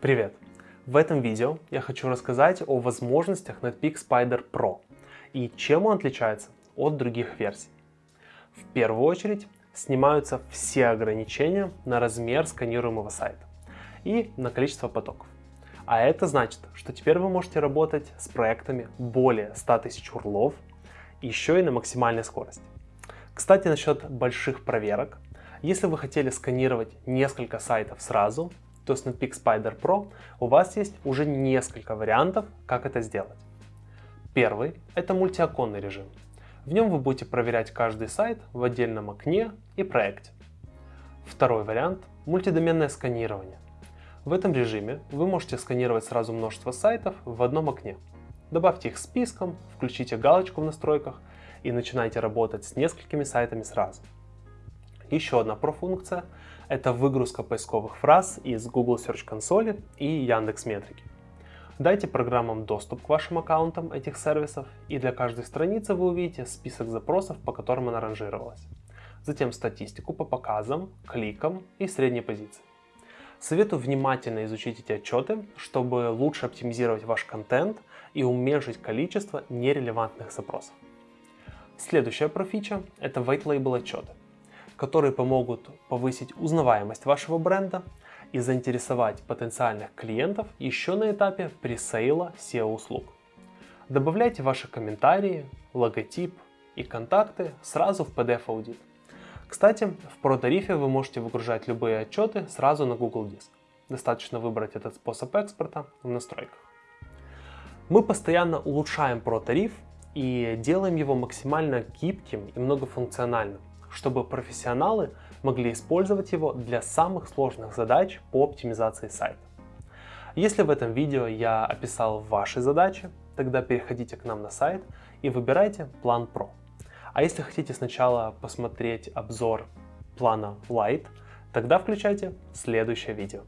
Привет! В этом видео я хочу рассказать о возможностях Netpeak Spider Pro и чем он отличается от других версий. В первую очередь снимаются все ограничения на размер сканируемого сайта и на количество потоков. А это значит, что теперь вы можете работать с проектами более 100 тысяч урлов, еще и на максимальной скорости. Кстати, насчет больших проверок. Если вы хотели сканировать несколько сайтов сразу, то с Netpeak Spider Pro у вас есть уже несколько вариантов, как это сделать. Первый – это мультиоконный режим. В нем вы будете проверять каждый сайт в отдельном окне и проекте. Второй вариант – мультидоменное сканирование. В этом режиме вы можете сканировать сразу множество сайтов в одном окне. Добавьте их списком, включите галочку в настройках и начинайте работать с несколькими сайтами сразу. Еще одна профункция – это выгрузка поисковых фраз из Google Search консоли и Яндекс Метрики. Дайте программам доступ к вашим аккаунтам этих сервисов, и для каждой страницы вы увидите список запросов, по которым она ранжировалась. Затем статистику по показам, кликам и средней позиции. Советую внимательно изучить эти отчеты, чтобы лучше оптимизировать ваш контент и уменьшить количество нерелевантных запросов. Следующая профича – это White Label отчеты которые помогут повысить узнаваемость вашего бренда и заинтересовать потенциальных клиентов еще на этапе пресейла SEO-услуг. Добавляйте ваши комментарии, логотип и контакты сразу в PDF-аудит. Кстати, в Pro-тарифе вы можете выгружать любые отчеты сразу на Google Диск. Достаточно выбрать этот способ экспорта в настройках. Мы постоянно улучшаем Pro-тариф и делаем его максимально гибким и многофункциональным чтобы профессионалы могли использовать его для самых сложных задач по оптимизации сайта. Если в этом видео я описал ваши задачи, тогда переходите к нам на сайт и выбирайте план Pro. А если хотите сначала посмотреть обзор плана Lite, тогда включайте следующее видео.